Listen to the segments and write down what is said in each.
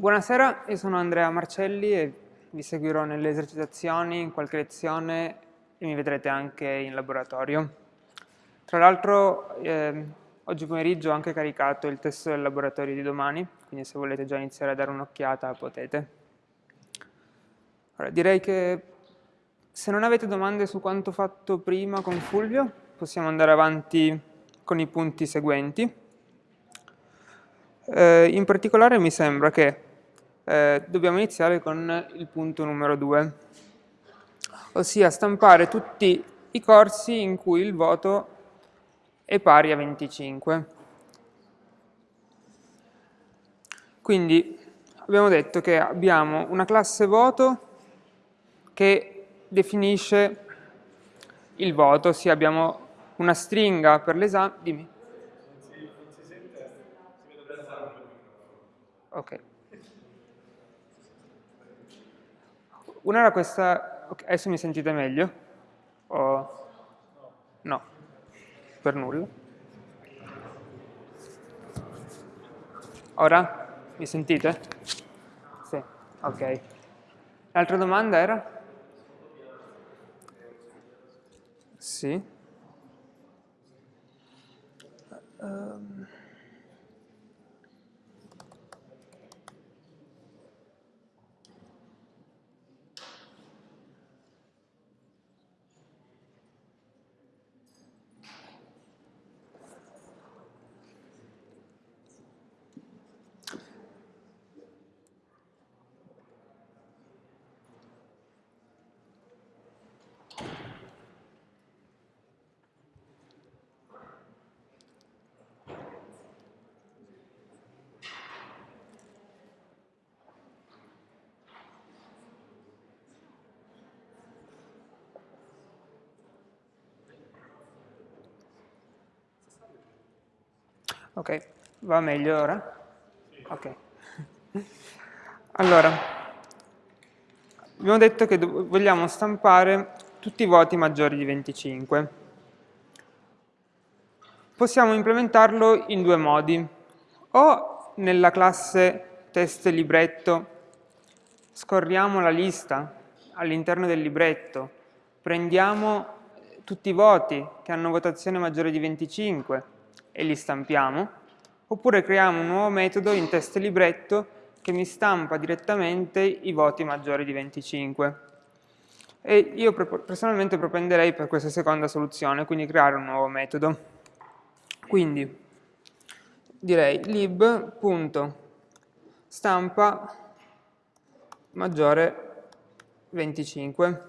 Buonasera, io sono Andrea Marcelli e vi seguirò nelle esercitazioni, in qualche lezione e mi vedrete anche in laboratorio. Tra l'altro eh, oggi pomeriggio ho anche caricato il testo del laboratorio di domani, quindi se volete già iniziare a dare un'occhiata potete. Allora, direi che se non avete domande su quanto fatto prima con Fulvio, possiamo andare avanti con i punti seguenti. Eh, in particolare mi sembra che eh, dobbiamo iniziare con il punto numero 2, ossia stampare tutti i corsi in cui il voto è pari a 25. Quindi abbiamo detto che abbiamo una classe voto che definisce il voto, ossia abbiamo una stringa per l'esame. Dimmi. Ok. Una era questa, okay, adesso mi sentite meglio? O... No, per nulla. Ora? Mi sentite? Sì, ok. L'altra domanda era? Sì. Um... Ok, va meglio ora? Ok. Allora, abbiamo detto che vogliamo stampare tutti i voti maggiori di 25. Possiamo implementarlo in due modi. O nella classe test libretto scorriamo la lista all'interno del libretto, prendiamo tutti i voti che hanno votazione maggiore di 25 e li stampiamo, oppure creiamo un nuovo metodo in test libretto che mi stampa direttamente i voti maggiori di 25. E io personalmente propenderei per questa seconda soluzione, quindi creare un nuovo metodo. Quindi direi lib.stampa maggiore 25.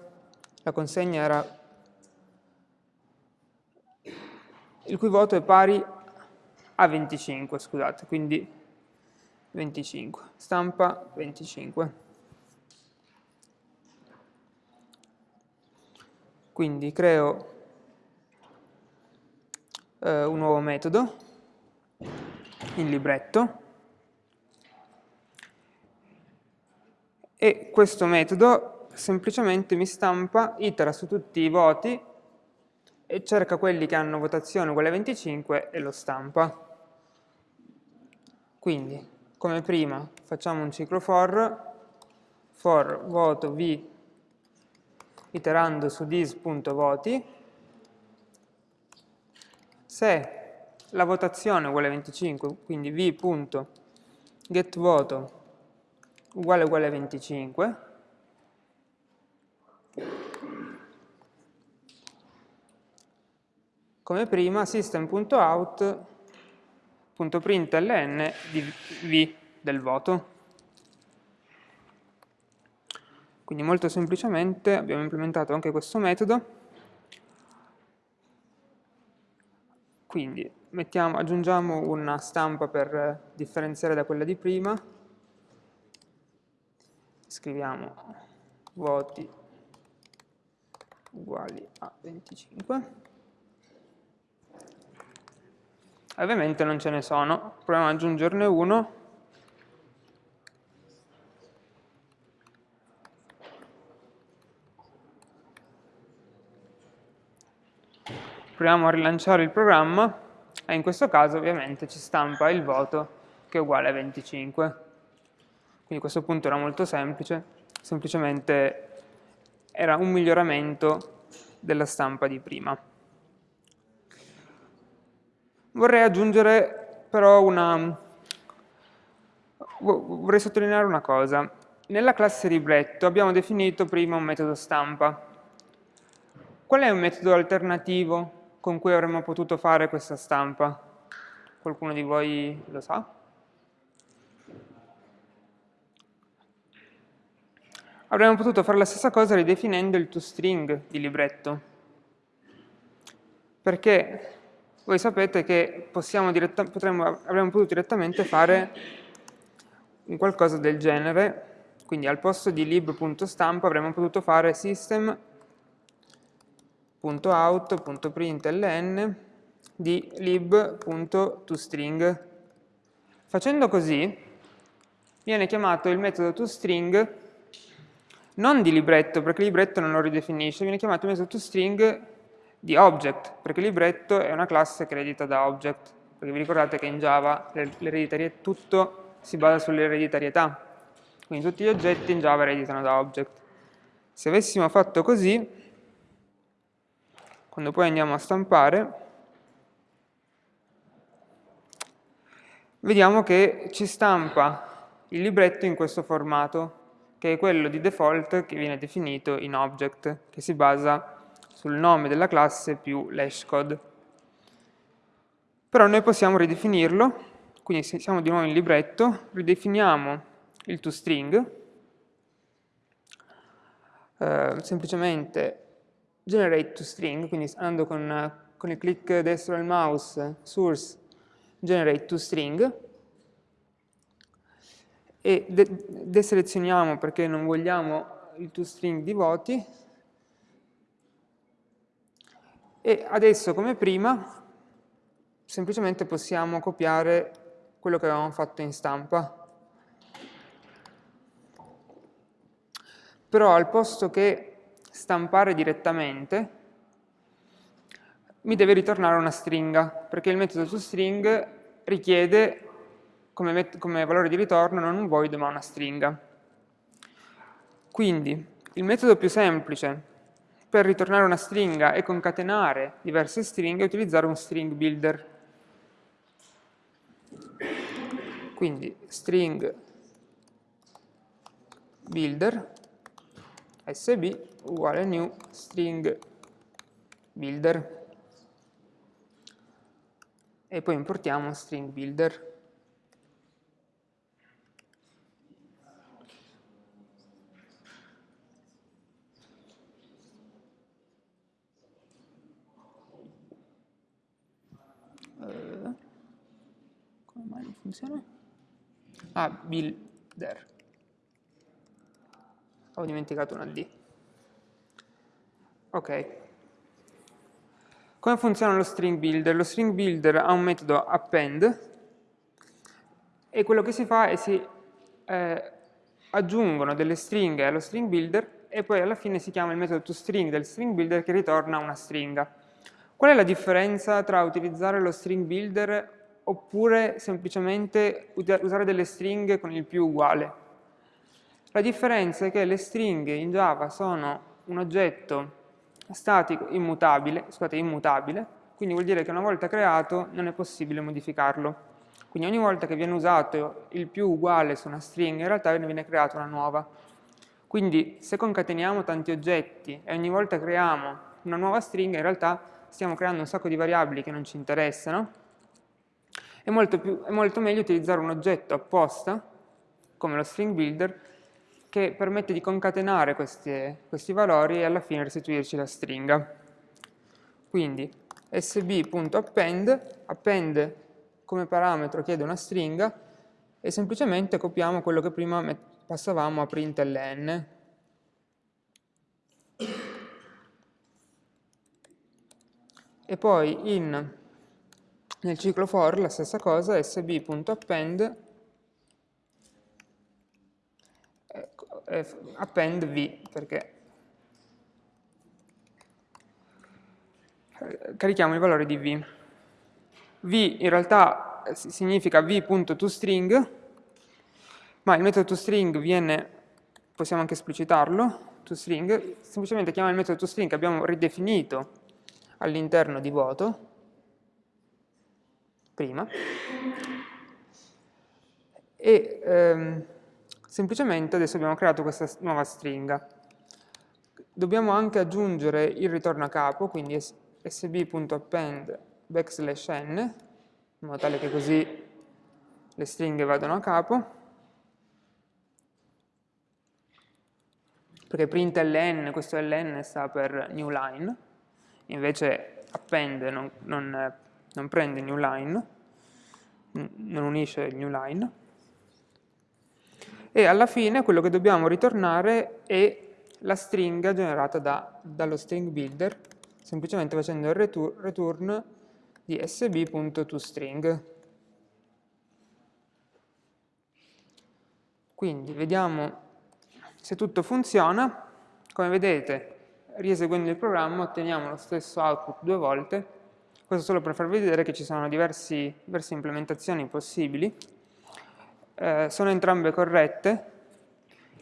La consegna era il cui voto è pari a 25, scusate, quindi 25, stampa 25. Quindi creo eh, un nuovo metodo in libretto e questo metodo semplicemente mi stampa, itera su tutti i voti e cerca quelli che hanno votazione uguale a 25 e lo stampa. Quindi, come prima, facciamo un ciclo for, for voto v iterando su dis.voti, se la votazione è uguale a 25, quindi v.getVoto uguale uguale a 25, come prima system.out.println di v del voto. Quindi molto semplicemente abbiamo implementato anche questo metodo. Quindi mettiamo, aggiungiamo una stampa per differenziare da quella di prima. Scriviamo voti uguali a 25. Ovviamente non ce ne sono, proviamo ad aggiungerne uno. Proviamo a rilanciare il programma e in questo caso ovviamente ci stampa il voto che è uguale a 25. Quindi questo punto era molto semplice, semplicemente era un miglioramento della stampa di prima. Vorrei aggiungere però una... vorrei sottolineare una cosa. Nella classe libretto abbiamo definito prima un metodo stampa. Qual è un metodo alternativo con cui avremmo potuto fare questa stampa? Qualcuno di voi lo sa? Avremmo potuto fare la stessa cosa ridefinendo il toString di libretto. Perché voi sapete che potremmo, avremmo potuto direttamente fare un qualcosa del genere, quindi al posto di lib.stampa avremmo potuto fare system.out.println di lib.toString. Facendo così viene chiamato il metodo toString non di libretto, perché libretto non lo ridefinisce, viene chiamato il metodo toString di object, perché libretto è una classe che eredita da object, perché vi ricordate che in Java tutto si basa sull'ereditarietà, quindi tutti gli oggetti in Java ereditano da object. Se avessimo fatto così, quando poi andiamo a stampare, vediamo che ci stampa il libretto in questo formato, che è quello di default che viene definito in object, che si basa sul nome della classe più l'hashcode. Però noi possiamo ridefinirlo, quindi se siamo di nuovo in libretto, ridefiniamo il toString, eh, semplicemente generate toString, quindi andando con, con il clic destro del mouse, source, generate toString, e deselezioniamo perché non vogliamo il toString di voti, e adesso, come prima, semplicemente possiamo copiare quello che avevamo fatto in stampa. Però al posto che stampare direttamente, mi deve ritornare una stringa, perché il metodo toString richiede come, come valore di ritorno non un void ma una stringa. Quindi il metodo più semplice per ritornare una stringa e concatenare diverse stringhe utilizzare un string builder. Quindi string builder sb uguale new string builder e poi importiamo string builder funziona? Ah, builder. Ho dimenticato una D. Ok. Come funziona lo string builder? Lo string builder ha un metodo append e quello che si fa è si eh, aggiungono delle stringhe allo string builder e poi alla fine si chiama il metodo toString del string builder che ritorna una stringa. Qual è la differenza tra utilizzare lo string builder oppure semplicemente usare delle stringhe con il più uguale. La differenza è che le stringhe in Java sono un oggetto statico immutabile, scusate, immutabile, quindi vuol dire che una volta creato non è possibile modificarlo. Quindi ogni volta che viene usato il più uguale su una stringa, in realtà ne viene creata una nuova. Quindi se concateniamo tanti oggetti e ogni volta creiamo una nuova stringa, in realtà stiamo creando un sacco di variabili che non ci interessano, è molto, più, è molto meglio utilizzare un oggetto apposta, come lo string builder, che permette di concatenare questi, questi valori e alla fine restituirci la stringa. Quindi sb.append, append come parametro chiede una stringa e semplicemente copiamo quello che prima passavamo a println. E poi in nel ciclo for la stessa cosa, sb.append append v, perché carichiamo il valore di v. v in realtà significa v.toString, ma il metodo toString viene, possiamo anche esplicitarlo, toString, semplicemente chiama il metodo toString che abbiamo ridefinito all'interno di voto, prima, e ehm, semplicemente adesso abbiamo creato questa nuova stringa. Dobbiamo anche aggiungere il ritorno a capo, quindi sb.append backslash n, in modo tale che così le stringhe vadano a capo, perché print ln, questo ln sta per new line, invece append non, non, non prende new line, non unisce il new line, e alla fine quello che dobbiamo ritornare è la stringa generata da, dallo string builder, semplicemente facendo il return, return di sb.toString. Quindi vediamo se tutto funziona, come vedete, rieseguendo il programma otteniamo lo stesso output due volte, questo solo per farvi vedere che ci sono diversi, diverse implementazioni possibili, eh, sono entrambe corrette,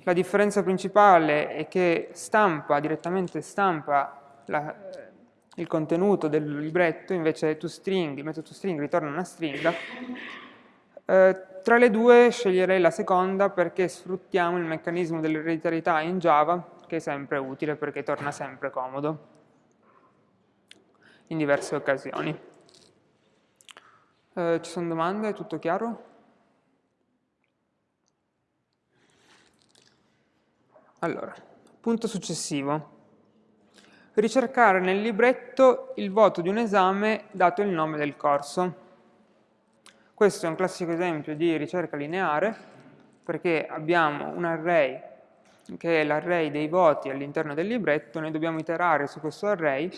la differenza principale è che stampa, direttamente stampa la, il contenuto del libretto, invece toString, il metodo toString ritorna una stringa, eh, tra le due sceglierei la seconda perché sfruttiamo il meccanismo dell'ereditarietà in Java, che è sempre utile perché torna sempre comodo in diverse occasioni. Eh, ci sono domande? Tutto chiaro? Allora, punto successivo. Ricercare nel libretto il voto di un esame dato il nome del corso. Questo è un classico esempio di ricerca lineare perché abbiamo un array che è l'array dei voti all'interno del libretto, noi dobbiamo iterare su questo array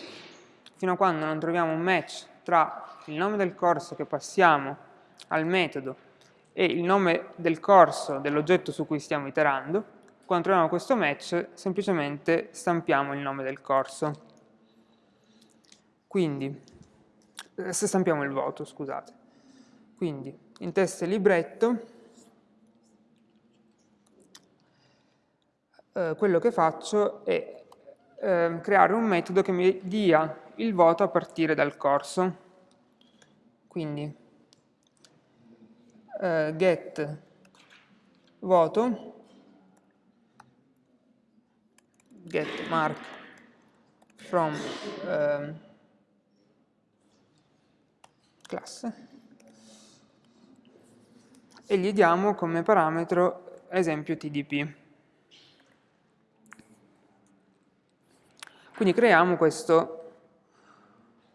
fino a quando non troviamo un match tra il nome del corso che passiamo al metodo e il nome del corso dell'oggetto su cui stiamo iterando. Quando troviamo questo match, semplicemente stampiamo il nome del corso. Quindi, eh, se stampiamo il voto, scusate. Quindi in test libretto eh, quello che faccio è eh, creare un metodo che mi dia il voto a partire dal corso. Quindi eh, get voto get mark from eh, classe e gli diamo come parametro esempio TDP. Quindi creiamo questo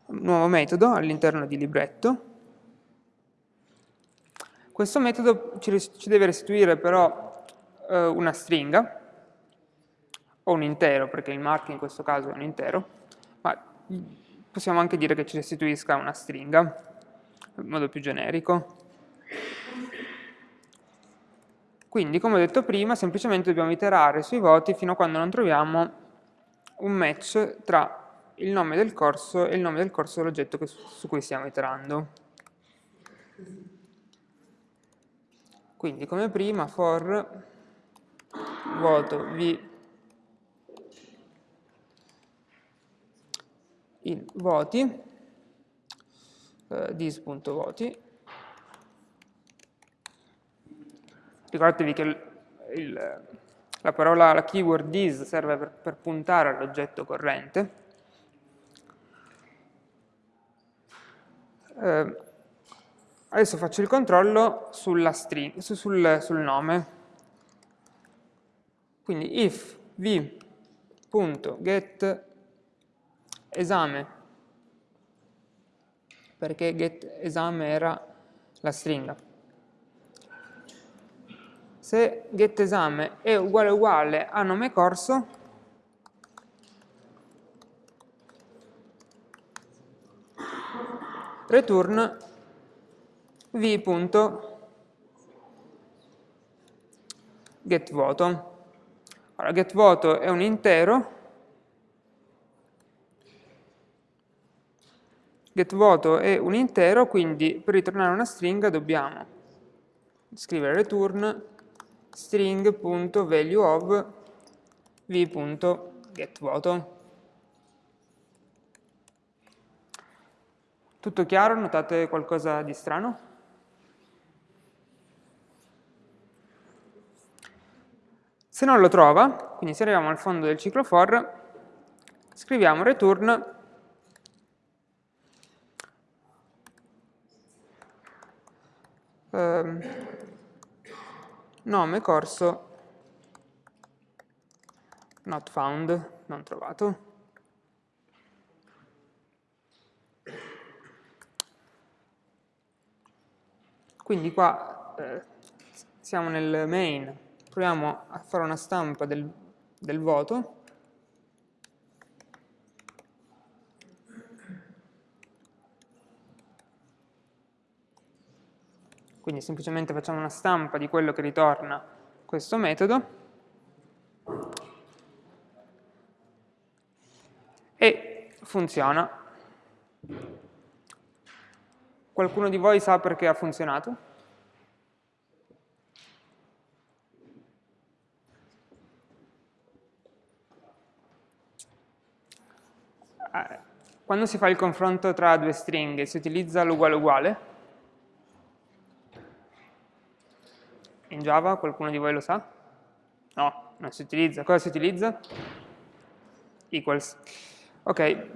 nuovo metodo all'interno di libretto. Questo metodo ci, ci deve restituire però eh, una stringa, o un intero, perché il mark in questo caso è un intero, ma possiamo anche dire che ci restituisca una stringa, in modo più generico. Quindi, come ho detto prima, semplicemente dobbiamo iterare sui voti fino a quando non troviamo un match tra il nome del corso e il nome del corso dell'oggetto su cui stiamo iterando. Quindi, come prima, for voto v in voti, eh, dis.voti, Ricordatevi che il, il, la parola, la keyword is serve per, per puntare all'oggetto corrente. Eh, adesso faccio il controllo sulla string, su, sul, sul nome. Quindi if v.get esame, perché get esame era la stringa, se getEsame è uguale uguale a nome corso, return v.getVoto. Ora, getVoto è un intero, getVoto è un intero, quindi per ritornare una stringa dobbiamo scrivere return string.valueOf v.getVoto. Tutto chiaro? Notate qualcosa di strano? Se non lo trova, quindi se arriviamo al fondo del ciclo for, scriviamo return ehm, nome corso not found, non trovato. Quindi qua eh, siamo nel main, proviamo a fare una stampa del, del voto, quindi semplicemente facciamo una stampa di quello che ritorna questo metodo, e funziona. Qualcuno di voi sa perché ha funzionato? Eh, quando si fa il confronto tra due stringhe si utilizza l'uguale uguale? In Java qualcuno di voi lo sa? No, non si utilizza. Cosa si utilizza? Equals. Ok,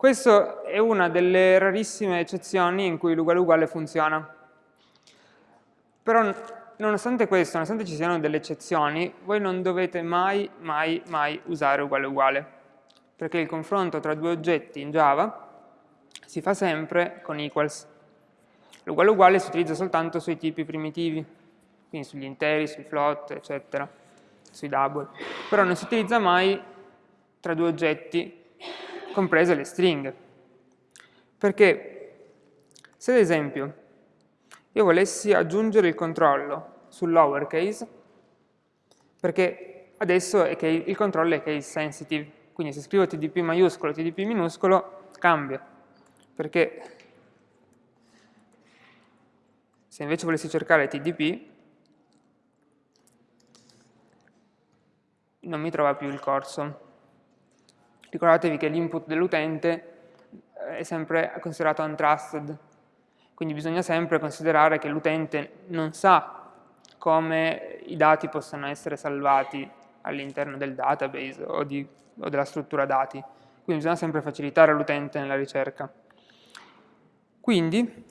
questa è una delle rarissime eccezioni in cui l'uguale uguale funziona. Però nonostante questo, nonostante ci siano delle eccezioni, voi non dovete mai, mai, mai usare uguale uguale, perché il confronto tra due oggetti in Java si fa sempre con equals. L'uguale uguale si utilizza soltanto sui tipi primitivi quindi sugli interi, sui float, eccetera, sui double. Però non si utilizza mai tra due oggetti, comprese le stringhe. Perché se ad esempio io volessi aggiungere il controllo sul lowercase, perché adesso il controllo è case sensitive, quindi se scrivo TDP maiuscolo, TDP minuscolo, cambia, perché se invece volessi cercare TDP, non mi trova più il corso. Ricordatevi che l'input dell'utente eh, è sempre considerato untrusted, quindi bisogna sempre considerare che l'utente non sa come i dati possano essere salvati all'interno del database o, di, o, della struttura dati. Quindi bisogna sempre facilitare l'utente nella ricerca. Quindi,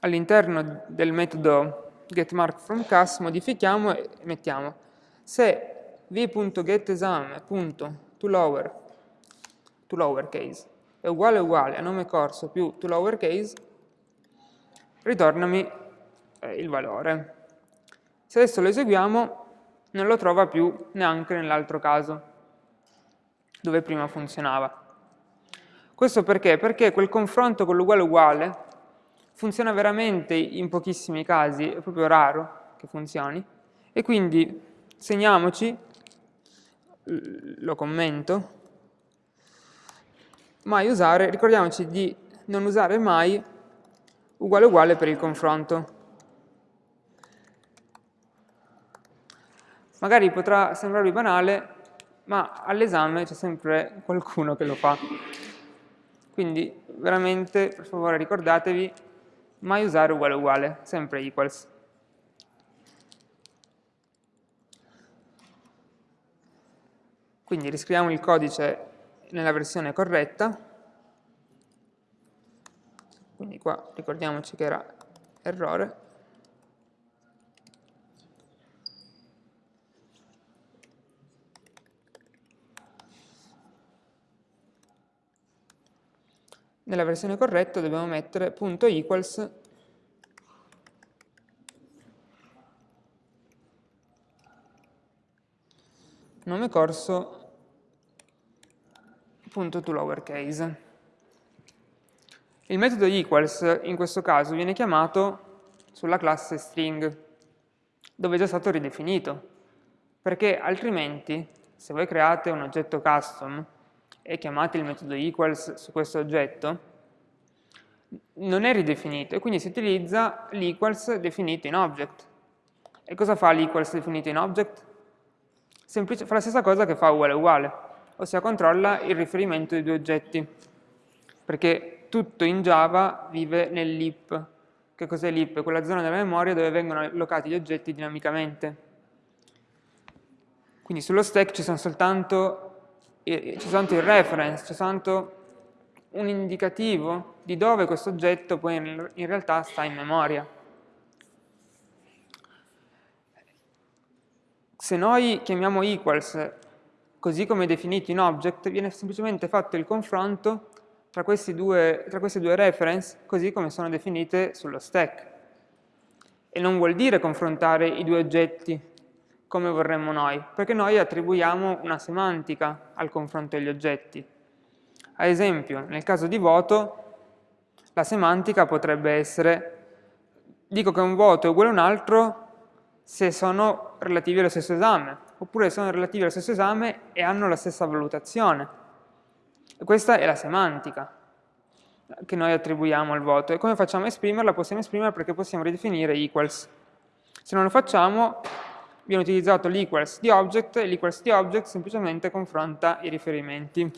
all'interno del metodo getMarkFromClass modifichiamo e mettiamo se v.getEsame.toLower to lowercase è uguale uguale a nome corso più to lowercase, ritornami eh, il valore. Se adesso lo eseguiamo, non lo trova più neanche nell'altro caso, dove prima funzionava. Questo perché? Perché quel confronto con l'uguale uguale funziona veramente in pochissimi casi, è proprio raro che funzioni, e quindi segniamoci lo commento, mai usare, ricordiamoci di non usare mai uguale uguale per il confronto. Magari potrà sembrarvi banale, ma all'esame c'è sempre qualcuno che lo fa. Quindi veramente, per favore, ricordatevi mai usare uguale uguale, sempre equals. Quindi riscriviamo il codice nella versione corretta, quindi qua ricordiamoci che era errore, nella versione corretta dobbiamo mettere punto .equals. Nome corso punto to lowercase. Il metodo equals in questo caso viene chiamato sulla classe string, dove è già stato ridefinito, perché altrimenti se voi create un oggetto custom e chiamate il metodo equals su questo oggetto, non è ridefinito e quindi si utilizza l'equals definito in object. E cosa fa l'equals definito in object? Semplice, fa la stessa cosa che fa uguale uguale, ossia controlla il riferimento dei due oggetti, perché tutto in Java vive nell'heap. Che cos'è l'heap? Quella zona della memoria dove vengono allocati gli oggetti dinamicamente. Quindi sullo stack ci sono soltanto, eh, soltanto il reference, c'è soltanto un indicativo di dove questo oggetto poi in realtà sta in memoria. Se noi chiamiamo equals così come definito in object, viene semplicemente fatto il confronto tra, due, tra queste due reference così come sono definite sullo stack. E non vuol dire confrontare i due oggetti come vorremmo noi, perché noi attribuiamo una semantica al confronto degli oggetti. Ad esempio, nel caso di voto, la semantica potrebbe essere dico che un voto è uguale a un altro se sono relativi allo stesso esame, oppure sono relativi allo stesso esame e hanno la stessa valutazione. E questa è la semantica che noi attribuiamo al voto. E come facciamo a esprimerla? Possiamo esprimerla perché possiamo ridefinire equals. Se non lo facciamo, viene utilizzato l'equals di object e l'equals di object semplicemente confronta i riferimenti.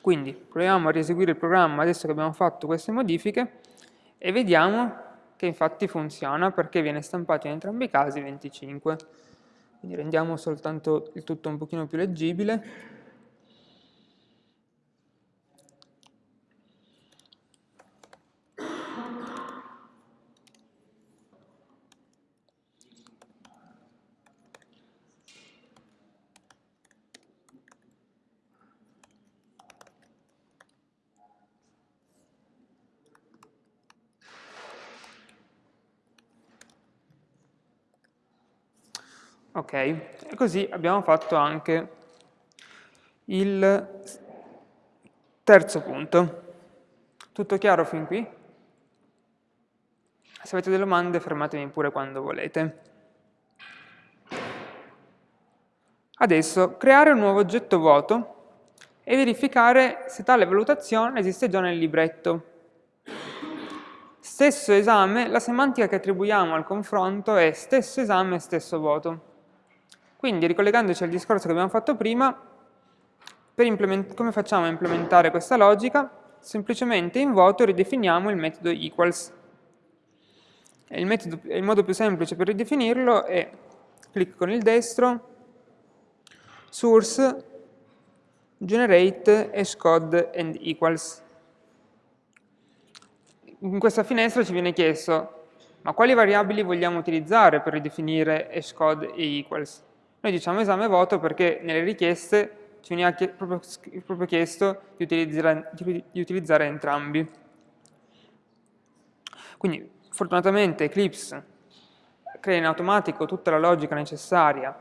Quindi proviamo a rieseguire il programma adesso che abbiamo fatto queste modifiche e vediamo che infatti funziona perché viene stampato in entrambi i casi 25. Quindi rendiamo soltanto il tutto un pochino più leggibile. Ok, e così abbiamo fatto anche il terzo punto. Tutto chiaro fin qui? Se avete delle domande fermatemi pure quando volete. Adesso creare un nuovo oggetto vuoto e verificare se tale valutazione esiste già nel libretto. Stesso esame, la semantica che attribuiamo al confronto è stesso esame, stesso voto. Quindi, ricollegandoci al discorso che abbiamo fatto prima, come facciamo a implementare questa logica? Semplicemente in voto ridefiniamo il metodo equals. Il, metodo, il modo più semplice per ridefinirlo è clic con il destro, source, generate hashcode and equals. In questa finestra ci viene chiesto ma quali variabili vogliamo utilizzare per ridefinire hashcode e equals? Noi diciamo esame voto perché nelle richieste ci veniva proprio, proprio chiesto di utilizzare, di utilizzare entrambi. Quindi fortunatamente Eclipse crea in automatico tutta la logica necessaria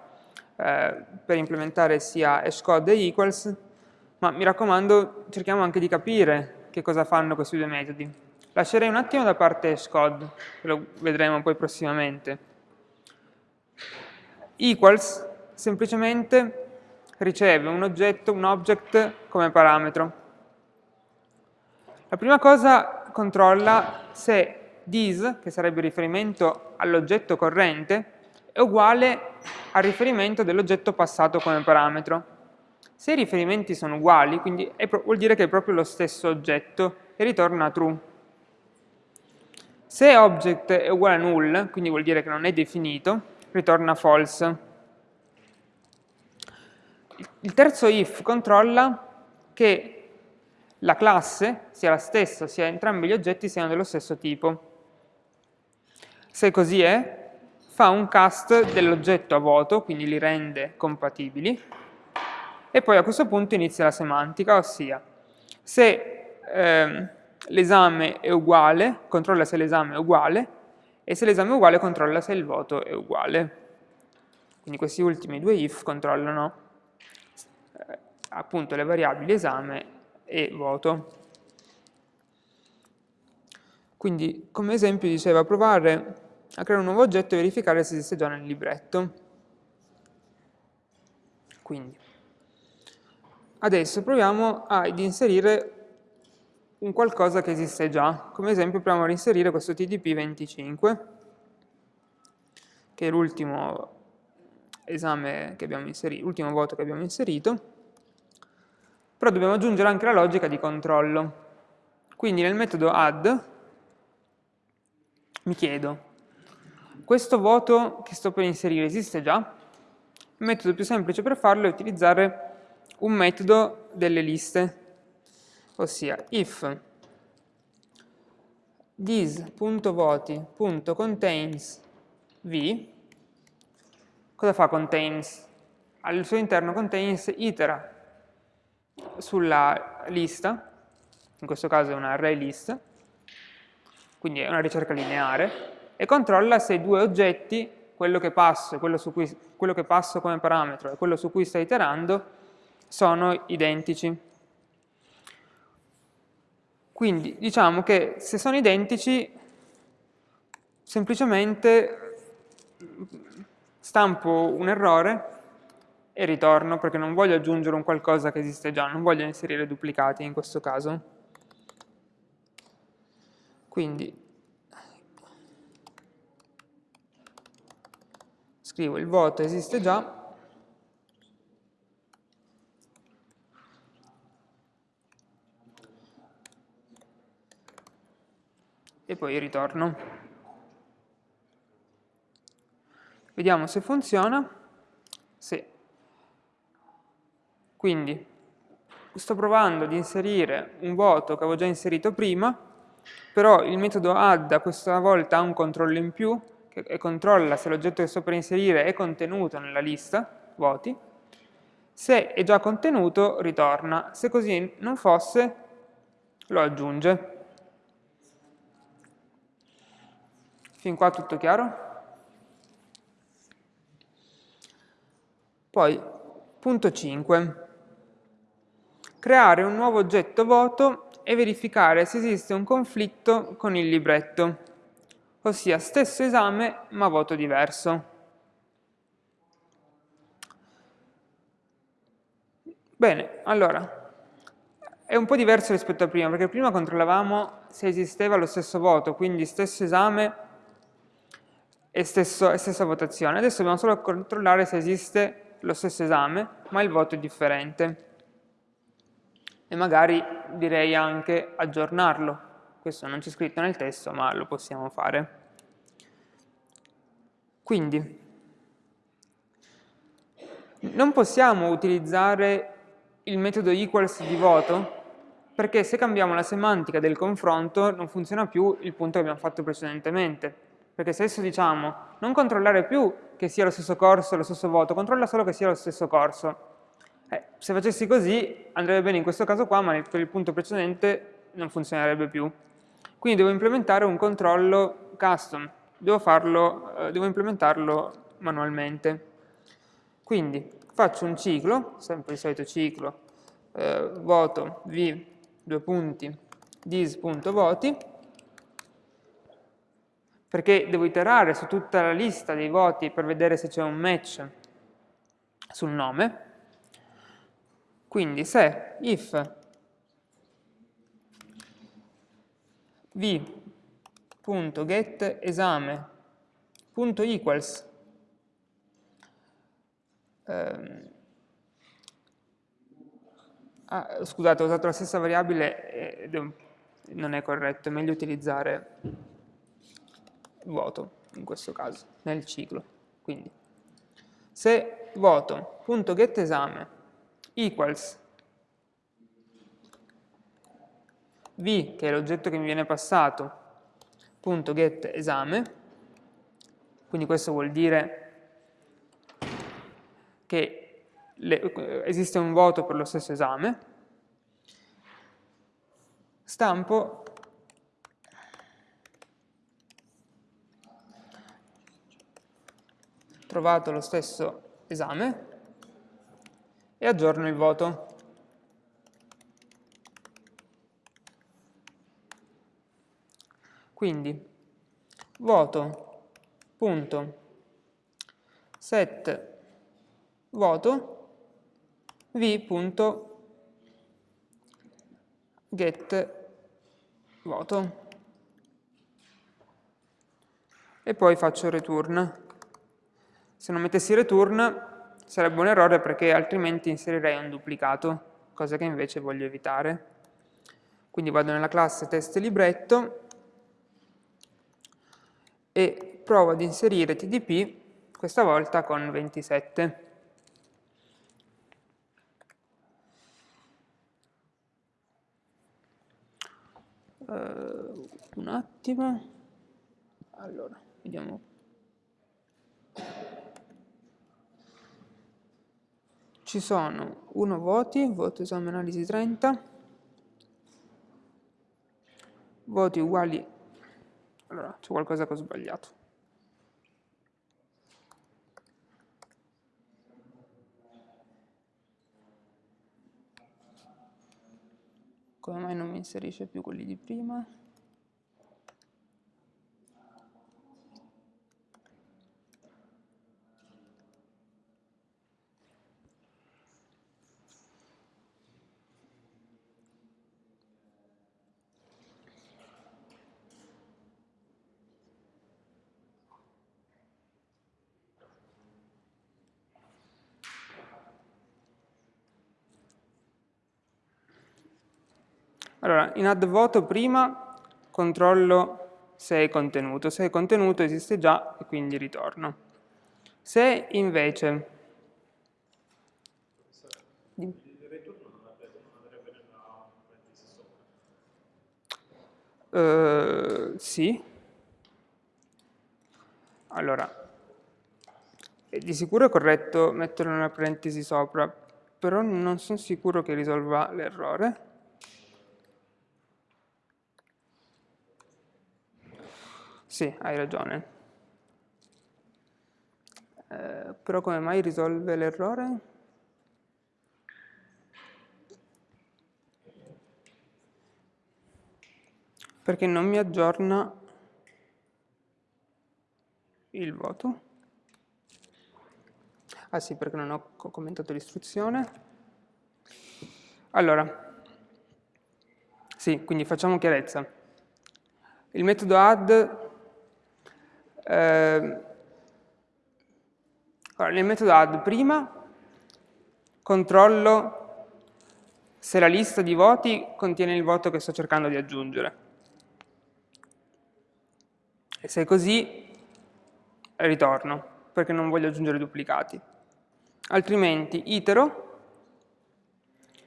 eh, per implementare sia hashcode e equals, ma mi raccomando cerchiamo anche di capire che cosa fanno questi due metodi. Lascerei un attimo da parte hashcode, lo vedremo poi prossimamente. Equals semplicemente riceve un oggetto, un object come parametro. La prima cosa controlla se this, che sarebbe riferimento all'oggetto corrente, è uguale al riferimento dell'oggetto passato come parametro. Se i riferimenti sono uguali, quindi vuol dire che è proprio lo stesso oggetto e ritorna true. Se object è uguale a null, quindi vuol dire che non è definito, ritorna false. Il terzo if controlla che la classe sia la stessa, sia entrambi gli oggetti siano dello stesso tipo. Se così è, fa un cast dell'oggetto a voto, quindi li rende compatibili, e poi a questo punto inizia la semantica, ossia se ehm, l'esame è uguale, controlla se l'esame è uguale, e se l'esame è uguale controlla se il voto è uguale. Quindi questi ultimi due if controllano eh, appunto le variabili esame e voto. Quindi come esempio diceva provare a creare un nuovo oggetto e verificare se esiste già nel libretto. Quindi, adesso proviamo ad inserire un qualcosa che esiste già. Come esempio proviamo ad inserire questo TDP 25 che è l'ultimo esame che abbiamo inserito, l'ultimo voto che abbiamo inserito, però dobbiamo aggiungere anche la logica di controllo. Quindi nel metodo add mi chiedo, questo voto che sto per inserire esiste già? Il metodo più semplice per farlo è utilizzare un metodo delle liste, ossia if this.voti.contains v, cosa fa contains? Al suo interno contains itera sulla lista, in questo caso è un array list, quindi è una ricerca lineare, e controlla se i due oggetti, quello che passo, quello, cui, quello che passo come parametro e quello su cui sta iterando, sono identici. Quindi diciamo che se sono identici, semplicemente stampo un errore e ritorno perché non voglio aggiungere un qualcosa che esiste già, non voglio inserire duplicati in questo caso. Quindi scrivo il voto esiste già e poi ritorno. Vediamo se funziona. Sì. Quindi sto provando ad inserire un voto che avevo già inserito prima, però il metodo add questa volta ha un controllo in più che controlla se l'oggetto che sto per inserire è contenuto nella lista voti. Se è già contenuto ritorna, se così non fosse lo aggiunge. Fin qua tutto chiaro? Poi, punto 5. Creare un nuovo oggetto voto e verificare se esiste un conflitto con il libretto, ossia stesso esame ma voto diverso. Bene, allora, è un po' diverso rispetto a prima, perché prima controllavamo se esisteva lo stesso voto, quindi stesso esame e, stesso, e stessa votazione. Adesso dobbiamo solo controllare se esiste lo stesso esame, ma il voto è differente. E magari direi anche aggiornarlo. Questo non c'è scritto nel testo, ma lo possiamo fare. Quindi, non possiamo utilizzare il metodo equals di voto perché se cambiamo la semantica del confronto non funziona più il punto che abbiamo fatto precedentemente perché se adesso diciamo non controllare più che sia lo stesso corso lo stesso voto, controlla solo che sia lo stesso corso. Eh, se facessi così andrebbe bene in questo caso qua, ma per il punto precedente non funzionerebbe più. Quindi devo implementare un controllo custom, devo, farlo, eh, devo implementarlo manualmente. Quindi faccio un ciclo, sempre il solito ciclo, eh, voto v, due punti, dis.voti, perché devo iterare su tutta la lista dei voti per vedere se c'è un match sul nome. Quindi se if v.getEsame.equals ehm, ah, scusate, ho usato la stessa variabile ed non è corretto, è meglio utilizzare voto in questo caso, nel ciclo. Quindi, se voto.getEsame equals v, che è l'oggetto che mi viene passato, punto get esame, quindi questo vuol dire che le, esiste un voto per lo stesso esame, stampo trovato lo stesso esame e aggiorno il voto. Quindi voto punto. Set voto v punto. Get voto. E poi faccio return Se non mettessi return sarebbe un errore perché altrimenti inserirei un duplicato, cosa che invece voglio evitare. Quindi vado nella classe test libretto e provo ad inserire tdp, questa volta con 27. Uh, eh, un attimo. Allora, vediamo. Ci sono 1 voti, voto esame analisi 30, voti uguali, allora c'è qualcosa che ho sbagliato. Come mai non mi inserisce più quelli di prima? Allora, in add voto prima controllo se è contenuto. Se è contenuto esiste già e quindi ritorno. Se invece... Uh, sì. Allora, di sicuro è corretto metterlo nella parentesi sopra, però non sono sicuro che risolva l'errore. Sì, hai ragione. Eh, però come mai risolve l'errore? Perché non mi aggiorna il voto. Ah sì, perché non ho commentato l'istruzione. Allora, sì, quindi facciamo chiarezza. Il metodo add eh, allora, nel metodo add prima controllo se la lista di voti contiene il voto che sto cercando di aggiungere. E se è così, ritorno, perché non voglio aggiungere duplicati. Altrimenti itero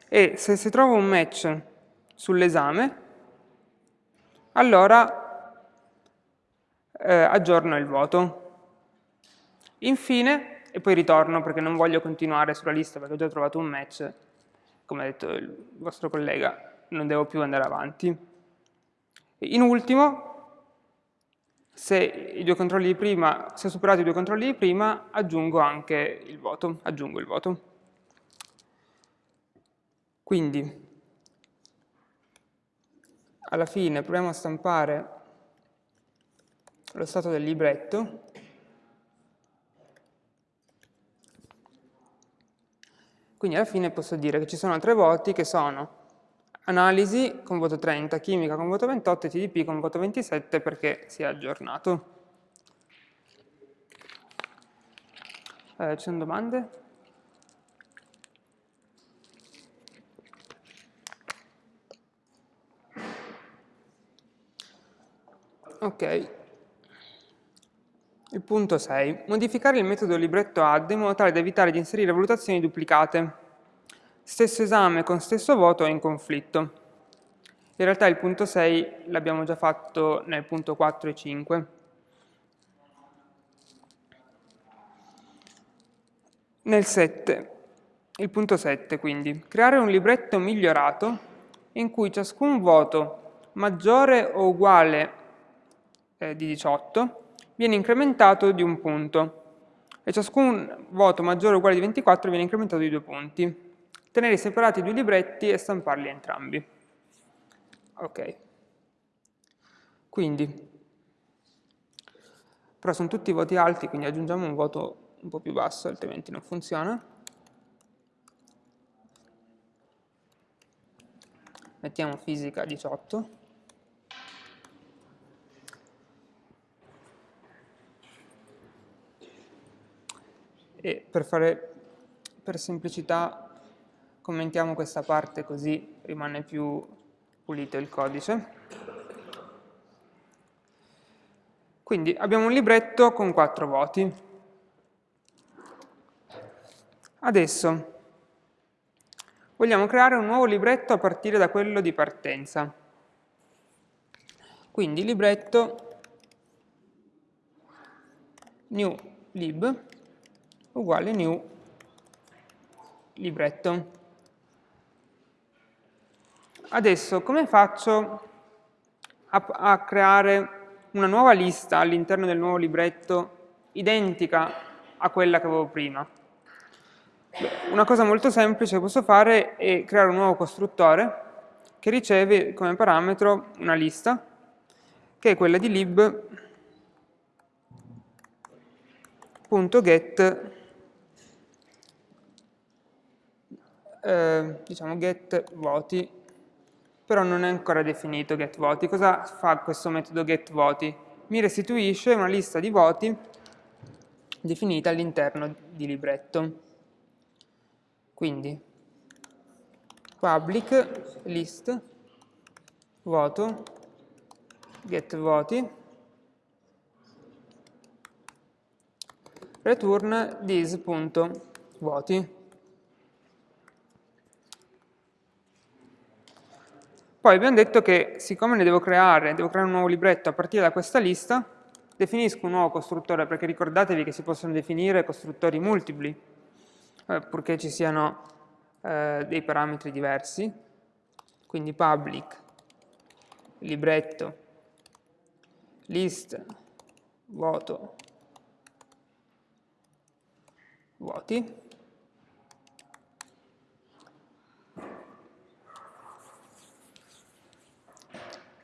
e se si trova un match sull'esame, allora eh, aggiorno il voto. Infine, e poi ritorno perché non voglio continuare sulla lista perché ho già trovato un match, come ha detto il vostro collega, non devo più andare avanti. In ultimo, se i due controlli di prima, se ho superato i due controlli di prima, aggiungo anche il voto, aggiungo il voto. Quindi, alla fine proviamo a stampare lo stato del libretto, quindi alla fine posso dire che ci sono tre voti che sono analisi con voto 30, chimica con voto 28 e TDP con voto 27 perché si è aggiornato. Eh, ci sono domande? Ok, il punto 6. Modificare il metodo libretto add in modo tale da evitare di inserire valutazioni duplicate. Stesso esame con stesso voto è in conflitto. In realtà il punto 6 l'abbiamo già fatto nel punto 4 e 5. Nel 7, il punto 7 quindi, creare un libretto migliorato in cui ciascun voto maggiore o uguale eh, di 18 viene incrementato di un punto e ciascun voto maggiore o uguale di 24 viene incrementato di due punti. Tenere separati i due libretti e stamparli entrambi. Ok. Quindi, però sono tutti voti alti, quindi aggiungiamo un voto un po' più basso, altrimenti non funziona. Mettiamo fisica 18. e per, fare, per semplicità commentiamo questa parte così rimane più pulito il codice. Quindi abbiamo un libretto con quattro voti. Adesso vogliamo creare un nuovo libretto a partire da quello di partenza. Quindi libretto new lib uguale new libretto. Adesso come faccio a, a creare una nuova lista all'interno del nuovo libretto identica a quella che avevo prima? Una cosa molto semplice che posso fare è creare un nuovo costruttore che riceve come parametro una lista che è quella di lib.get eh, diciamo get voti però non è ancora definito getVoti. Cosa fa questo metodo getVoti? Mi restituisce una lista di voti definita all'interno di libretto. Quindi public list voto getVoti return this.voti Poi abbiamo detto che siccome ne devo creare, devo creare un nuovo libretto a partire da questa lista, definisco un nuovo costruttore, perché ricordatevi che si possono definire costruttori multipli, eh, purché ci siano eh, dei parametri diversi, quindi public, libretto, list, voto, voti,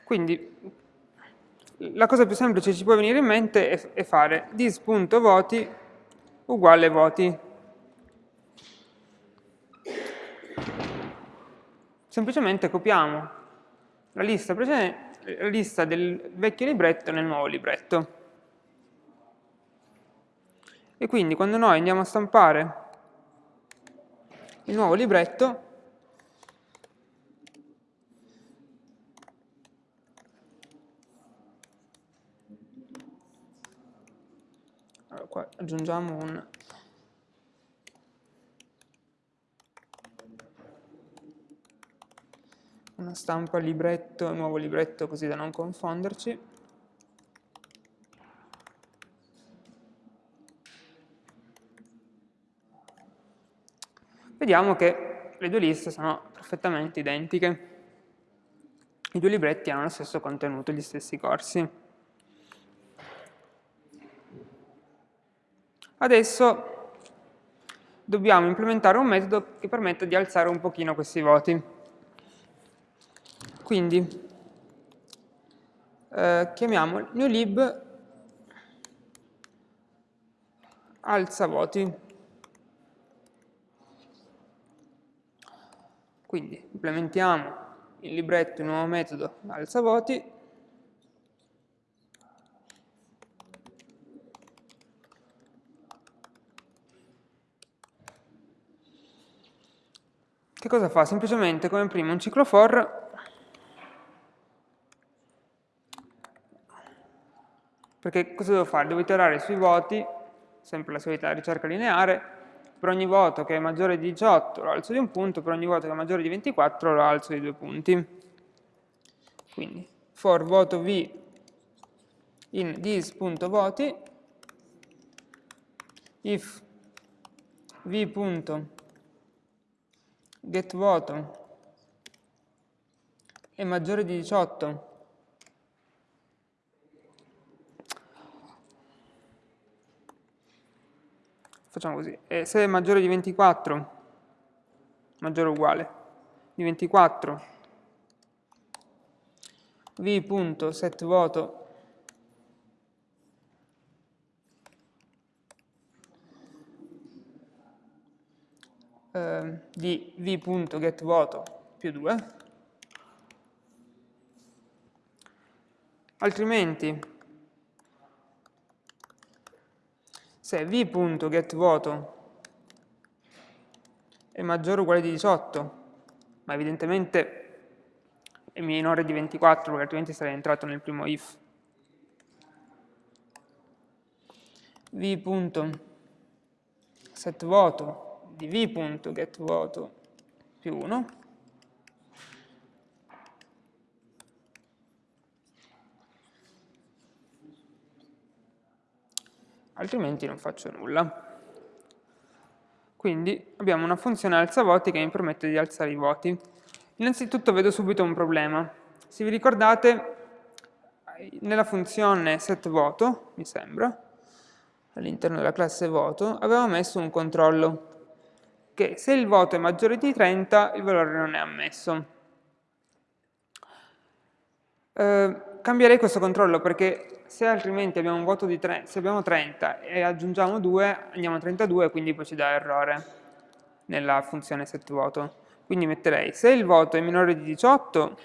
Quindi la cosa più semplice che ci può venire in mente è, è fare dis.voti uguale voti. Semplicemente copiamo la lista, la lista del vecchio libretto nel nuovo libretto. E quindi quando noi andiamo a stampare il nuovo libretto, qua aggiungiamo un una stampa libretto, nuovo libretto così da non confonderci. Vediamo che le due liste sono perfettamente identiche. I due libretti hanno lo stesso contenuto, gli stessi corsi. Adesso dobbiamo implementare un metodo che permetta di alzare un pochino questi voti. Quindi eh, chiamiamo newlib alza voti. Quindi implementiamo in libretto il nuovo metodo alza voti che cosa fa? Semplicemente come prima un ciclo for perché cosa devo fare? Devo iterare sui voti, sempre la solita ricerca lineare, per ogni voto che è maggiore di 18 lo alzo di un punto, per ogni voto che è maggiore di 24 lo alzo di due punti. Quindi for voto v in this.voti if v getVoto è maggiore di 18, facciamo così, e se è maggiore di 24, maggiore o uguale, di 24, v.setVoto eh, di v.getVoto più 2, altrimenti se v.getVoto è maggiore o uguale di 18, ma evidentemente è minore di 24 perché altrimenti sarei entrato nel primo if. v.setVoto di più 1 altrimenti non faccio nulla. Quindi abbiamo una funzione alza voti che mi permette di alzare i voti. Innanzitutto vedo subito un problema. Se vi ricordate, nella funzione setVoto, mi sembra, all'interno della classe voto, avevamo messo un controllo che se il voto è maggiore di 30 il valore non è ammesso. Eh, cambierei questo controllo perché se altrimenti abbiamo un voto di 30, se abbiamo 30 e aggiungiamo 2 andiamo a 32 quindi poi ci dà errore nella funzione setVoto. Quindi metterei se il voto è minore di 18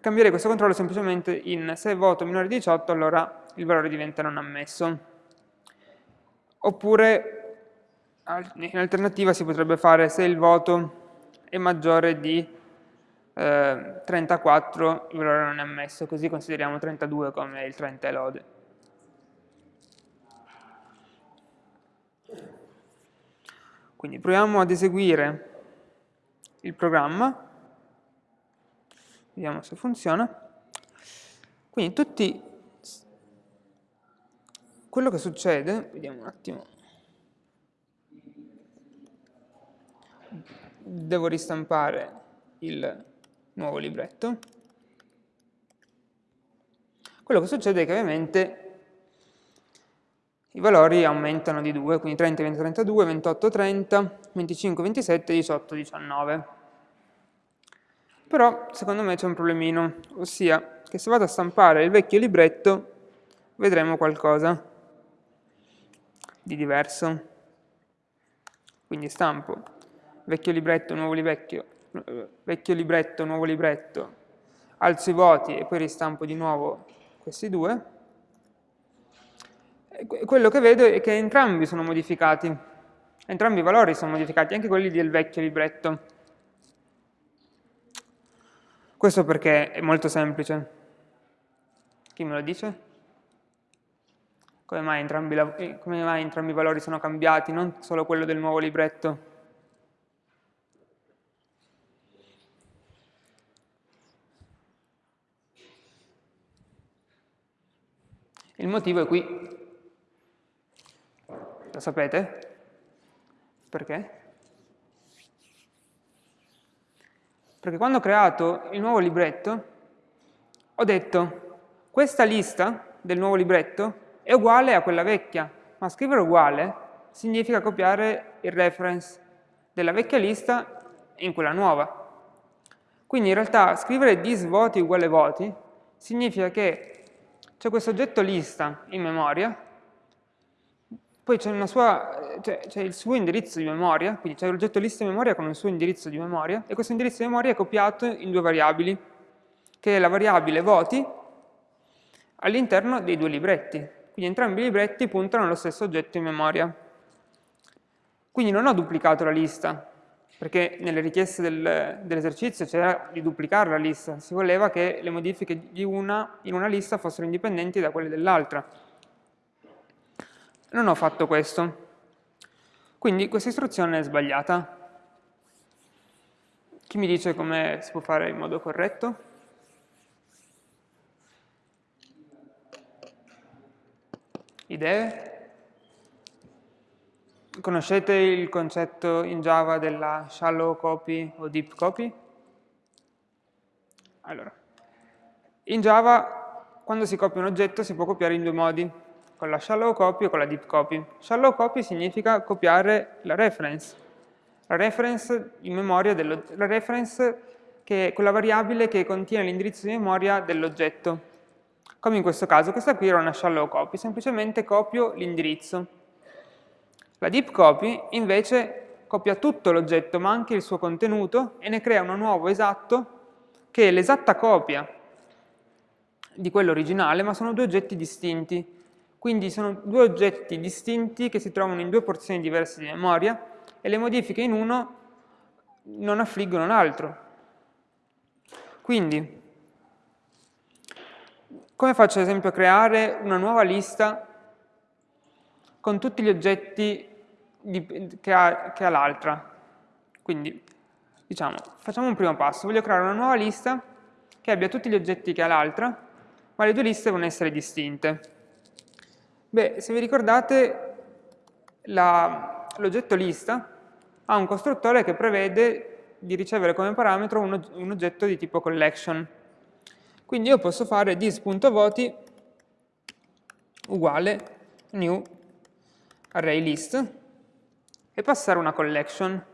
cambierei questo controllo semplicemente in se voto minore di 18 allora il valore diventa non ammesso. Oppure in alternativa si potrebbe fare se il voto è maggiore di eh, 34 il valore non è ammesso, così consideriamo 32 come il 30 e lode. Quindi proviamo ad eseguire il programma, vediamo se funziona. Quindi tutti, quello che succede, vediamo un attimo, devo ristampare il nuovo libretto. Quello che succede è che ovviamente i valori aumentano di 2, quindi 30 diventa 32, 28 30, 25 27, 18 19. Però secondo me c'è un problemino, ossia che se vado a stampare il vecchio libretto vedremo qualcosa di diverso. Quindi stampo vecchio libretto, nuovo libretto, vecchio libretto, nuovo libretto, alzo i voti e poi ristampo di nuovo questi due, quello che vedo è che entrambi sono modificati, entrambi i valori sono modificati, anche quelli del vecchio libretto. Questo perché è molto semplice. Chi me lo dice? Come mai entrambi, come mai entrambi i valori sono cambiati, non solo quello del nuovo libretto? Il motivo è qui. Lo sapete? Perché? Perché quando ho creato il nuovo libretto ho detto questa lista del nuovo libretto è uguale a quella vecchia, ma scrivere uguale significa copiare il reference della vecchia lista in quella nuova. Quindi in realtà scrivere dis voti uguale voti significa che c'è questo oggetto lista in memoria, poi c'è il suo indirizzo di memoria, quindi c'è l'oggetto lista in memoria con il suo indirizzo di memoria, e questo indirizzo di memoria è copiato in due variabili, che è la variabile voti all'interno dei due libretti. Quindi entrambi i libretti puntano allo stesso oggetto in memoria. Quindi non ho duplicato la lista, perché nelle richieste del, dell'esercizio c'era di duplicare la lista, si voleva che le modifiche di una, in una lista fossero indipendenti da quelle dell'altra. Non ho fatto questo, quindi questa istruzione è sbagliata. Chi mi dice come si può fare in modo corretto? Idee? Conoscete il concetto in Java della shallow copy o deep copy? Allora, in Java quando si copia un oggetto si può copiare in due modi, con la shallow copy o con la deep copy. Shallow copy significa copiare la reference, la reference in memoria dello, la reference che è quella variabile che contiene l'indirizzo di memoria dell'oggetto. Come in questo caso, questa qui era una shallow copy, semplicemente copio l'indirizzo. La deep copy invece copia tutto l'oggetto ma anche il suo contenuto e ne crea uno nuovo esatto che è l'esatta copia di quello originale ma sono due oggetti distinti. Quindi sono due oggetti distinti che si trovano in due porzioni diverse di memoria e le modifiche in uno non affliggono l'altro. Quindi, come faccio ad esempio a creare una nuova lista con tutti gli oggetti che ha, ha l'altra? Quindi, diciamo, facciamo un primo passo. Voglio creare una nuova lista che abbia tutti gli oggetti che ha l'altra, ma le due liste devono essere distinte. Beh, se vi ricordate, l'oggetto lista ha un costruttore che prevede di ricevere come parametro un, un oggetto di tipo collection. Quindi io posso fare this.voti uguale new array list e passare una collection.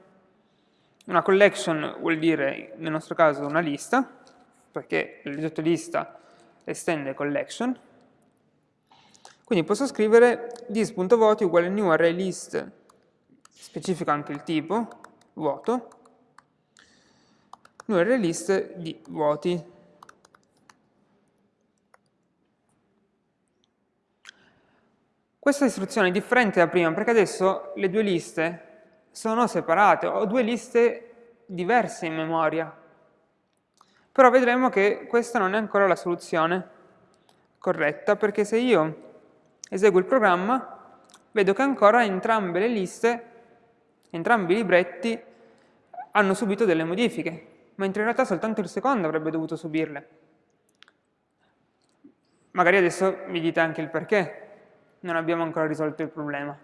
Una collection vuol dire, nel nostro caso, una lista, perché l'oggetto lista estende collection. Quindi posso scrivere this.voti uguale new array list specifico anche il tipo, vuoto, noi array list di vuoti. Questa istruzione è differente da prima perché adesso le due liste sono separate, ho due liste diverse in memoria. Però vedremo che questa non è ancora la soluzione corretta perché se io eseguo il programma vedo che ancora entrambe le liste Entrambi i libretti hanno subito delle modifiche, mentre in realtà soltanto il secondo avrebbe dovuto subirle. Magari adesso mi dite anche il perché, non abbiamo ancora risolto il problema.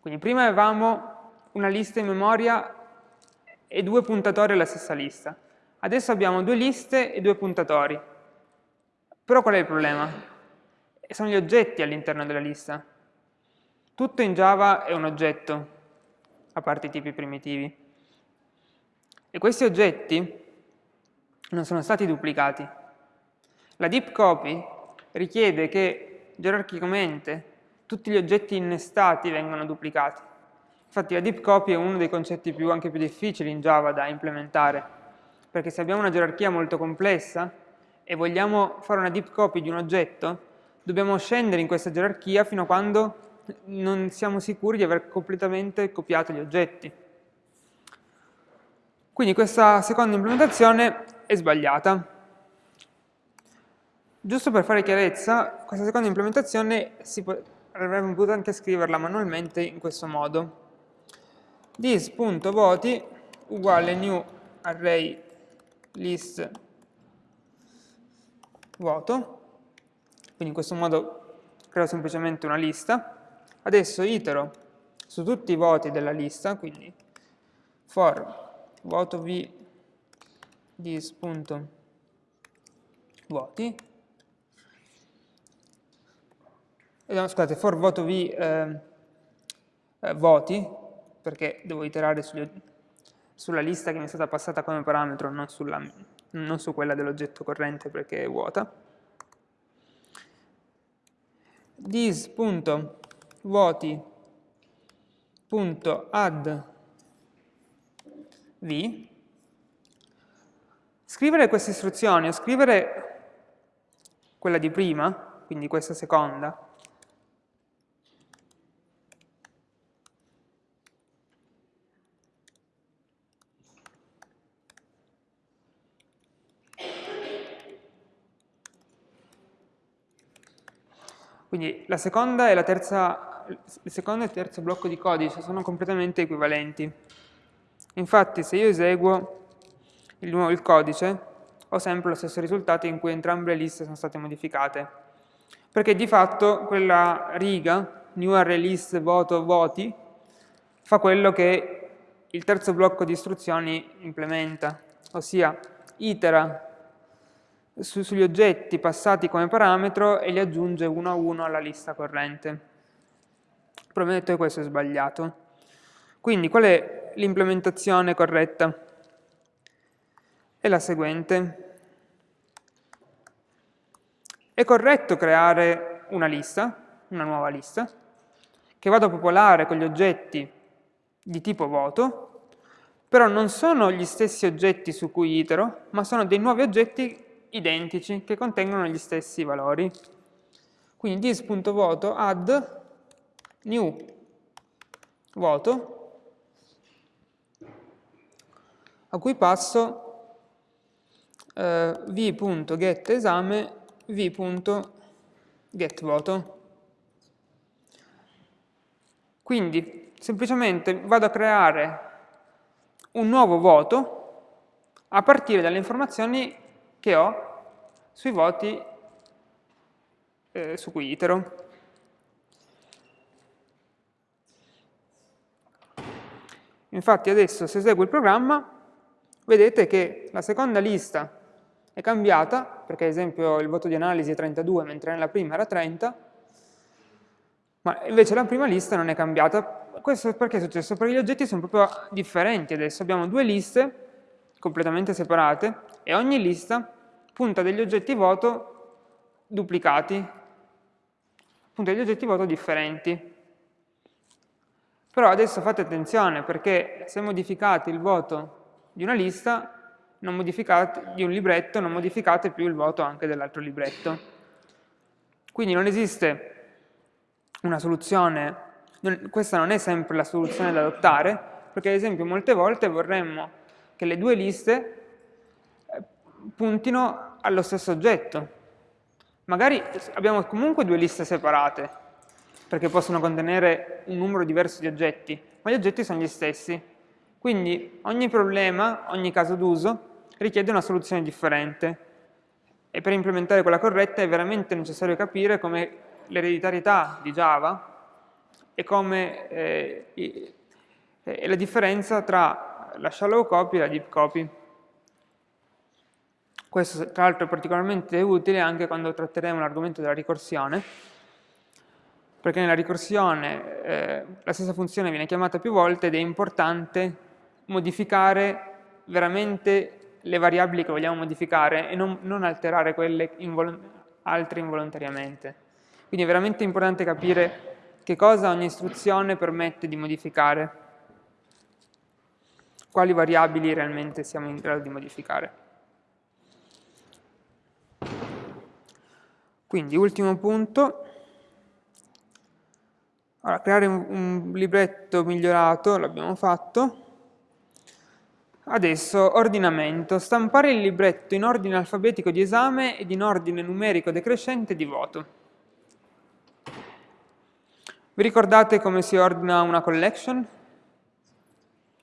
Quindi prima avevamo una lista in memoria e due puntatori alla stessa lista. Adesso abbiamo due liste e due puntatori. Però qual è il problema? sono gli oggetti all'interno della lista. Tutto in Java è un oggetto, a parte i tipi primitivi. E questi oggetti non sono stati duplicati. La deep copy richiede che gerarchicamente tutti gli oggetti innestati vengano duplicati. Infatti la deep copy è uno dei concetti più, anche più difficili in Java da implementare, perché se abbiamo una gerarchia molto complessa e vogliamo fare una deep copy di un oggetto, dobbiamo scendere in questa gerarchia fino a quando non siamo sicuri di aver completamente copiato gli oggetti. Quindi questa seconda implementazione è sbagliata. Giusto per fare chiarezza, questa seconda implementazione si avremmo potuto anche scriverla manualmente in questo modo. this.voti uguale new array list voto quindi in questo modo creo semplicemente una lista. Adesso itero su tutti i voti della lista, quindi for voto v dis.voti eh, no, scusate, for voto v eh, eh, voti, perché devo iterare sugli, sulla lista che mi è stata passata come parametro, non, sulla, non su quella dell'oggetto corrente perché è vuota. dis.voti.add v scrivere queste istruzioni o scrivere quella di prima, quindi questa seconda, Quindi la seconda e la terza, il secondo e il terzo blocco di codice sono completamente equivalenti. Infatti se io eseguo il, il codice ho sempre lo stesso risultato in cui entrambe le liste sono state modificate. Perché di fatto quella riga, new array list voto voti, fa quello che il terzo blocco di istruzioni implementa, ossia itera su, sugli oggetti passati come parametro e li aggiunge uno a uno alla lista corrente. Prometto che questo è sbagliato. Quindi qual è l'implementazione corretta? È la seguente. È corretto creare una lista, una nuova lista, che vado a popolare con gli oggetti di tipo voto, però non sono gli stessi oggetti su cui itero, ma sono dei nuovi oggetti identici che contengono gli stessi valori. Quindi dis.voto add new voto a cui passo eh, v.getEsame v.getVoto. Quindi semplicemente vado a creare un nuovo voto a partire dalle informazioni che ho sui voti eh, su cui itero. Infatti adesso se eseguo il programma vedete che la seconda lista è cambiata, perché ad esempio il voto di analisi è 32 mentre nella prima era 30, ma invece la prima lista non è cambiata. Questo perché è successo? Perché gli oggetti sono proprio differenti adesso, abbiamo due liste completamente separate e ogni lista punta degli oggetti voto duplicati, punta degli oggetti voto differenti. Però adesso fate attenzione perché se modificate il voto di una lista, di un libretto, non modificate più il voto anche dell'altro libretto. Quindi non esiste una soluzione, non, questa non è sempre la soluzione da adottare, perché ad esempio molte volte vorremmo che le due liste puntino allo stesso oggetto. Magari abbiamo comunque due liste separate, perché possono contenere un numero diverso di oggetti, ma gli oggetti sono gli stessi. Quindi ogni problema, ogni caso d'uso, richiede una soluzione differente. E per implementare quella corretta è veramente necessario capire come l'ereditarietà di Java e come eh, la differenza tra la shallow copy e la deep copy. Questo tra l'altro è particolarmente utile anche quando tratteremo l'argomento della ricorsione, perché nella ricorsione eh, la stessa funzione viene chiamata più volte ed è importante modificare veramente le variabili che vogliamo modificare e non, non alterare quelle invol altre involontariamente. Quindi è veramente importante capire che cosa ogni istruzione permette di modificare, quali variabili realmente siamo in grado di modificare. Quindi, ultimo punto, allora, creare un, un libretto migliorato, l'abbiamo fatto, Adesso, ordinamento. Stampare il libretto in ordine alfabetico di esame ed in ordine numerico decrescente di voto. Vi ricordate come si ordina una collection?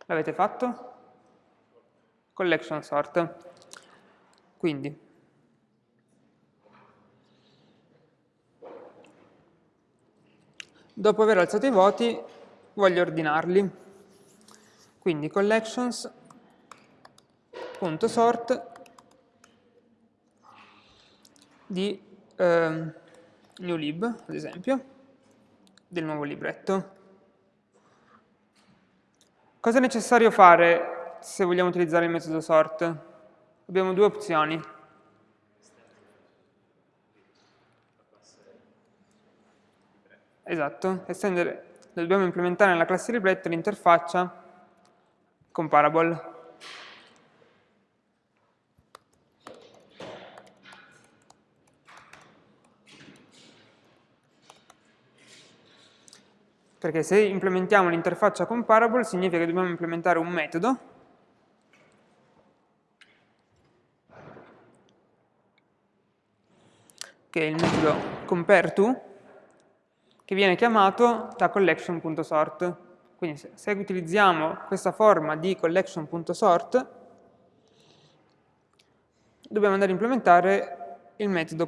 L'avete fatto? Collection sort. Quindi, dopo aver alzato i voti, voglio ordinarli. Quindi collections punto sort di eh, newlib, ad esempio, del nuovo libretto. Cosa è necessario fare se vogliamo utilizzare il metodo sort? Abbiamo due opzioni. Esatto, estendere, dobbiamo implementare nella classe libretto l'interfaccia comparable. perché se implementiamo l'interfaccia comparable significa che dobbiamo implementare un metodo. Che è il metodo compareTo che viene chiamato da collection.sort quindi se, utilizziamo questa forma di collection.sort dobbiamo andare a implementare il metodo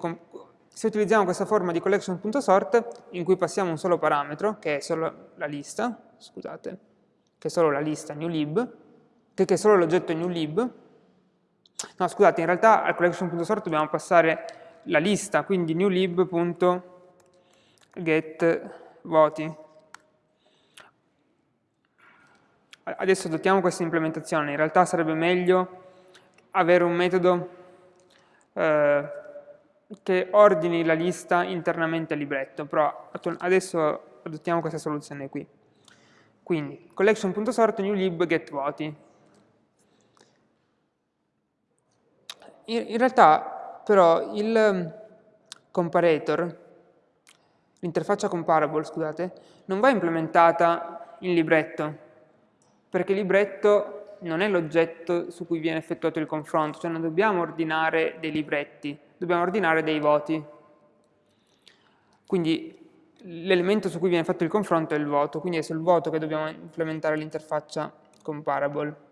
se utilizziamo questa forma di collection.sort in cui passiamo un solo parametro, che è solo la lista, scusate, che è solo la lista newlib, che è solo l'oggetto newlib, no scusate, in realtà al collection.sort dobbiamo passare la lista, quindi newlib.getVoti. Adesso adottiamo questa implementazione, in realtà sarebbe meglio avere un metodo eh, che ordini la lista internamente al libretto, però adesso adottiamo questa soluzione qui. Quindi, collection.sort newlib get voti. In, in realtà però il comparator, l'interfaccia comparable, scusate, non va implementata in libretto, perché libretto non è l'oggetto su cui viene effettuato il confronto, cioè non dobbiamo ordinare dei libretti, dobbiamo ordinare dei voti. Quindi l'elemento su cui viene fatto il confronto è il voto, quindi è sul voto che dobbiamo implementare l'interfaccia comparable.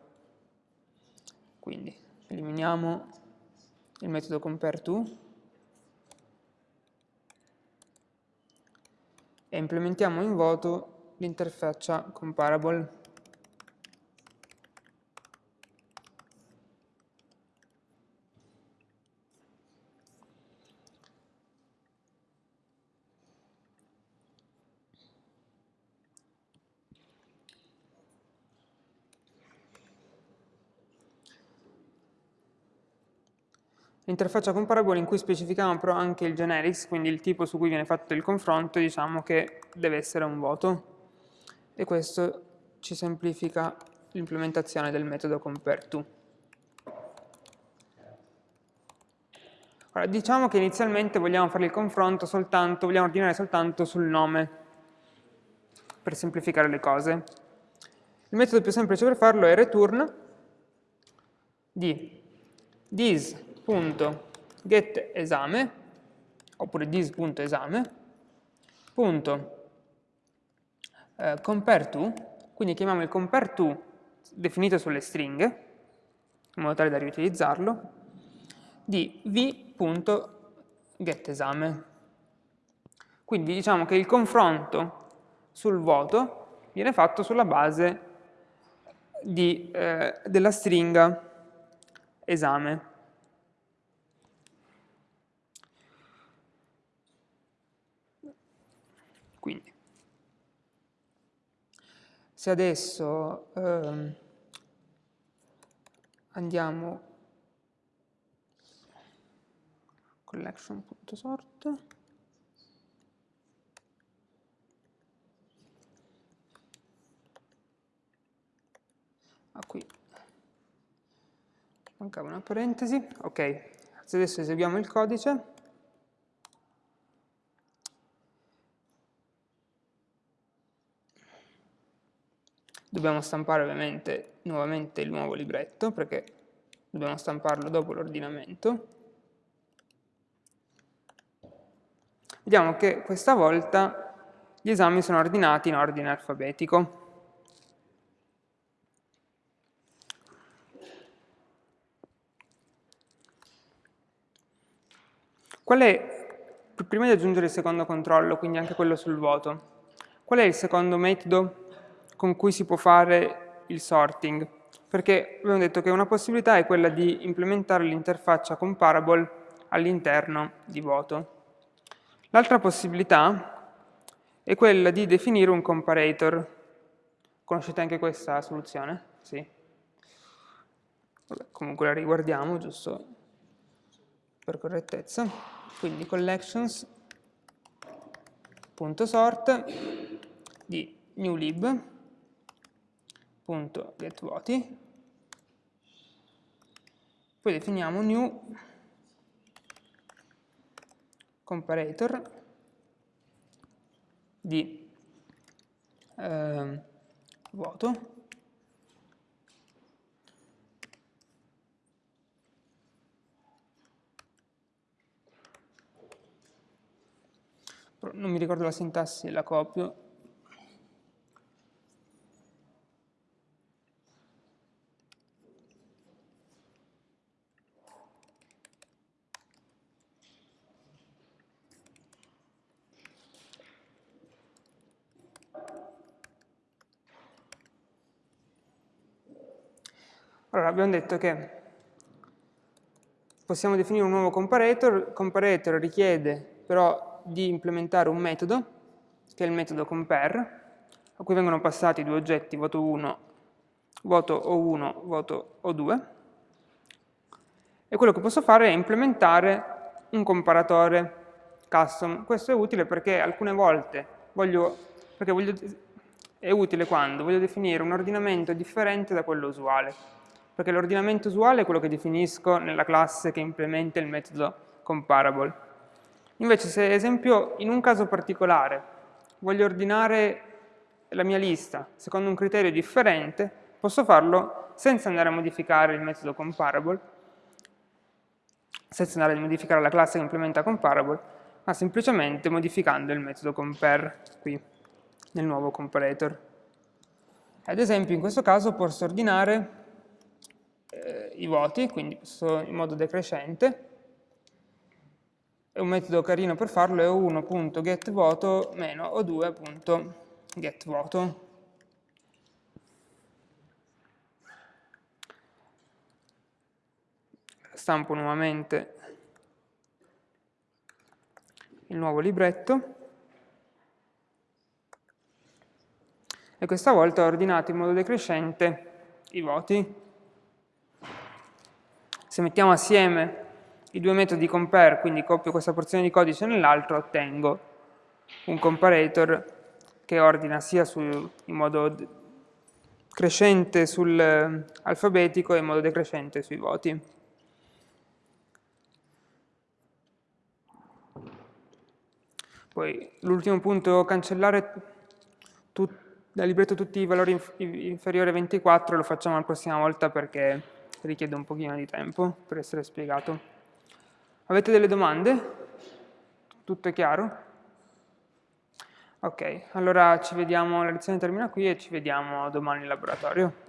Quindi eliminiamo il metodo compareTo e implementiamo in voto l'interfaccia comparable. L'interfaccia comparable in cui specifichiamo però anche il generics, quindi il tipo su cui viene fatto il confronto, diciamo che deve essere un voto. E questo ci semplifica l'implementazione del metodo compareTo. Ora, diciamo che inizialmente vogliamo fare il confronto soltanto, vogliamo ordinare soltanto sul nome, per semplificare le cose. Il metodo più semplice per farlo è return di this this.getEsame, oppure this.esame, punto eh, compareTo, quindi chiamiamo il compareTo definito sulle stringhe, in modo tale da riutilizzarlo, di v.getEsame. Quindi diciamo che il confronto sul voto viene fatto sulla base di, eh, della stringa esame. Quindi, se adesso ehm, andiamo collection.sort ah, qui. Mancava una parentesi. Ok se adesso eseguiamo il codice Dobbiamo stampare ovviamente nuovamente il nuovo libretto perché dobbiamo stamparlo dopo l'ordinamento. Vediamo che questa volta gli esami sono ordinati in ordine alfabetico. È, prima di aggiungere il secondo controllo, quindi anche quello sul voto, qual è il secondo metodo con cui si può fare il sorting, perché abbiamo detto che una possibilità è quella di implementare l'interfaccia comparable all'interno di voto. L'altra possibilità è quella di definire un comparator. Conoscete anche questa soluzione? Sì. Vabbè, comunque la riguardiamo, giusto per correttezza. Quindi collections.sort di newlib .getVoti, poi definiamo new comparator di eh, voto. Non mi ricordo la sintassi, la copio Allora, abbiamo detto che possiamo definire un nuovo comparator, comparator richiede però di implementare un metodo, che è il metodo compare, a cui vengono passati due oggetti, voto 1, voto O1, voto O2, e quello che posso fare è implementare un comparatore custom. Questo è utile perché alcune volte voglio, perché voglio, è utile quando voglio definire un ordinamento differente da quello usuale perché l'ordinamento usuale è quello che definisco nella classe che implementa il metodo comparable. Invece se, ad esempio, in un caso particolare voglio ordinare la mia lista secondo un criterio differente, posso farlo senza andare a modificare il metodo comparable, senza andare a modificare la classe che implementa comparable, ma semplicemente modificando il metodo compare qui, nel nuovo comparator. Ad esempio, in questo caso posso ordinare i voti, quindi in modo decrescente, e un metodo carino per farlo è o1.getVoto meno o2.getVoto. Stampo nuovamente il nuovo libretto e questa volta ho ordinato in modo decrescente i voti. Se mettiamo assieme i due metodi compare, quindi copio questa porzione di codice nell'altro, ottengo un comparator che ordina sia su, in modo crescente sull'alfabetico e in modo decrescente sui voti. Poi l'ultimo punto, cancellare tutti dal libretto tutti i valori inf inferiori a 24 lo facciamo la prossima volta perché richiede un pochino di tempo per essere spiegato. Avete delle domande? Tutto è chiaro? Ok, allora ci vediamo, la lezione termina qui e ci vediamo domani in laboratorio.